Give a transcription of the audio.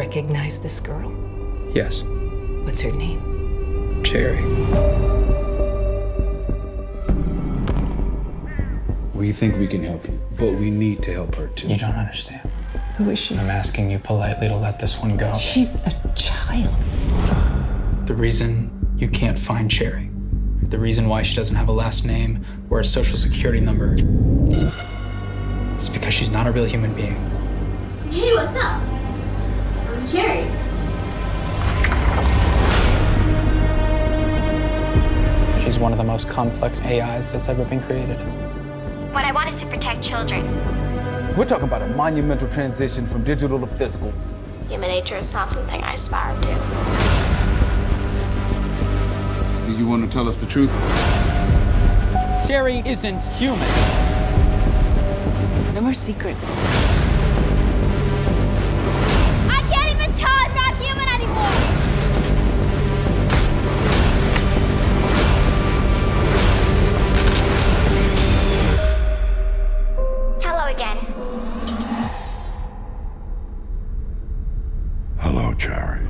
recognize this girl? Yes, What's her name? Cherry. We think we can help you, but we need to help her too. You don't understand. Who is she? I'm asking you politely to let this one go. She's a child. The reason you can't find Cherry, the reason why she doesn't have a last name or a social security number, is because she's not a real human being. Hey, what's up? I'm Cherry. She's one of the most complex AIs that's ever been created. What I want is to protect children. We're talking about a monumental transition from digital to physical. Human nature is not something I aspire to. Do you want to tell us the truth? Cherry isn't human. No more secrets. Again. Hello, Cherry.